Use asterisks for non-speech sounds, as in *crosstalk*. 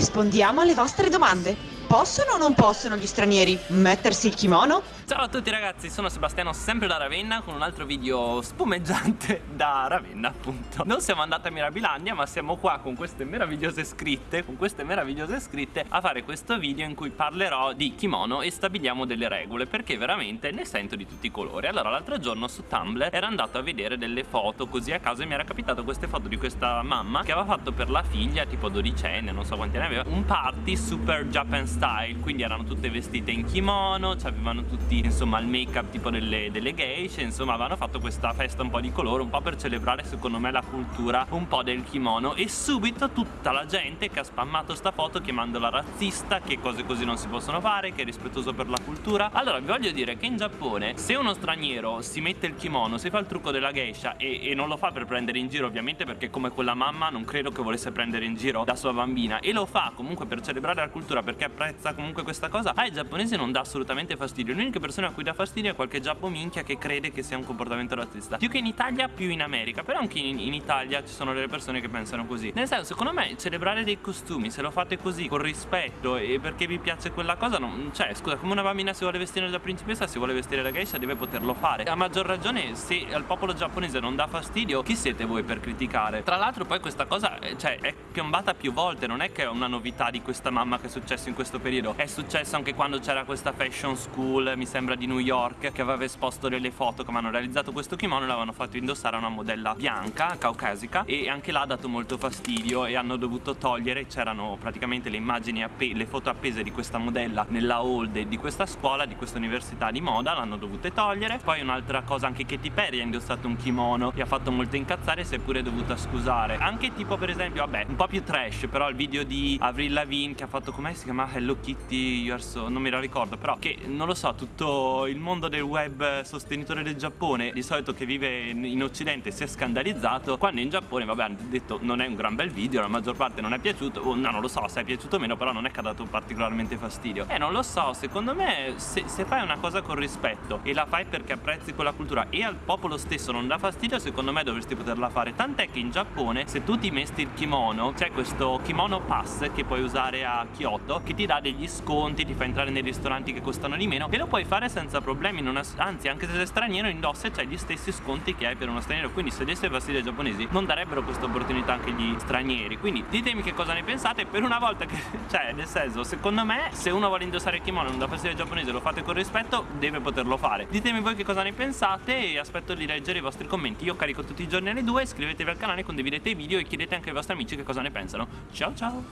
rispondiamo alle vostre domande. Possono o non possono gli stranieri mettersi il kimono? Ciao a tutti ragazzi, sono Sebastiano sempre da Ravenna con un altro video spumeggiante *laughs* da Ravenna appunto. Non siamo andati a Mirabilandia ma siamo qua con queste meravigliose scritte Con queste meravigliose scritte a fare questo video in cui parlerò di kimono e stabiliamo delle regole Perché veramente ne sento di tutti i colori. Allora l'altro giorno su Tumblr ero andato a vedere delle foto così a caso e mi era capitato queste foto di questa mamma Che aveva fatto per la figlia tipo dodicenne, non so quanti anni aveva Un party super Japan style. Quindi erano tutte vestite in kimono, avevano tutti insomma il make up tipo delle, delle geishe insomma avevano fatto questa festa un po' di colore un po' per celebrare secondo me la cultura un po' del kimono. E subito tutta la gente che ha spammato sta foto chiamandola razzista che cose così non si possono fare che è rispettoso per la cultura. Allora vi voglio dire che in Giappone se uno straniero si mette il kimono si fa il trucco della geisha e, e non lo fa per prendere in giro ovviamente perché come quella mamma non credo che volesse prendere in giro la sua bambina e lo fa comunque per celebrare la cultura perché apprezza comunque questa cosa ai giapponesi non dà assolutamente fastidio l'unica persona persona a cui dà fastidio è qualche giappo minchia che crede che sia un comportamento razzista. Più che in Italia, più in America. Però anche in, in Italia ci sono delle persone che pensano così. Nel senso, secondo me, celebrare dei costumi Se lo fate così, con rispetto E perché vi piace quella cosa non, Cioè, scusa, come una bambina si vuole vestire da principessa Si vuole vestire da geisha, deve poterlo fare. A maggior ragione, se al popolo giapponese non dà fastidio Chi siete voi per criticare? Tra l'altro poi questa cosa, eh, cioè, è piombata più volte Non è che è una novità di questa mamma che è successo in questo periodo. È successo anche quando c'era questa fashion school Mi sembra di New York che aveva esposto delle foto come hanno realizzato questo kimono e l'avevano fatto indossare a una modella bianca, caucasica e anche là ha dato molto fastidio e hanno dovuto togliere, c'erano praticamente le immagini, le foto appese di questa modella nella hall di questa scuola, di questa università di moda, l'hanno dovute togliere poi un'altra cosa anche Katy Perry ha indossato un kimono e ha fatto molto incazzare e si è dovuta scusare anche tipo per esempio, vabbè, un po' più trash però il video di Avril Lavigne che ha fatto, come si chiama? Hello Kitty, you so... non me lo ricordo però che non lo so, tutto il mondo del web sostenitore del Giappone di solito che vive in occidente si è scandalizzato quando in Giappone vabbè hanno detto non è un gran bel video la maggior parte non è piaciuto o no non lo so se è piaciuto o meno però non è che ha dato particolarmente fastidio. Eh, non lo so secondo me se, se, fai una cosa con rispetto e la fai perché apprezzi quella cultura e al popolo stesso non dà fastidio secondo me dovresti poterla fare. Tant'è che in Giappone se tu ti mesti il kimono c'è questo kimono pass che puoi usare a Kyoto che ti dà degli sconti ti fa entrare nei ristoranti che costano di meno e lo puoi fare senza problemi anzi anche se sei straniero indossa e c'hai gli stessi sconti che hai per uno straniero. Quindi se desse fastidio ai giapponesi non darebbero questa opportunità anche agli stranieri. Quindi ditemi che cosa ne pensate. Per una volta che *laughs* cioè nel senso secondo me se uno vuole indossare il kimono e non dà fastidio ai giapponesi lo fate con rispetto deve poterlo fare. Ditemi voi che cosa ne pensate e aspetto di leggere i vostri commenti. Io carico tutti i giorni alle 2 iscrivetevi al canale condividete i video e chiedete anche ai vostri amici che cosa ne pensano. Ciao ciao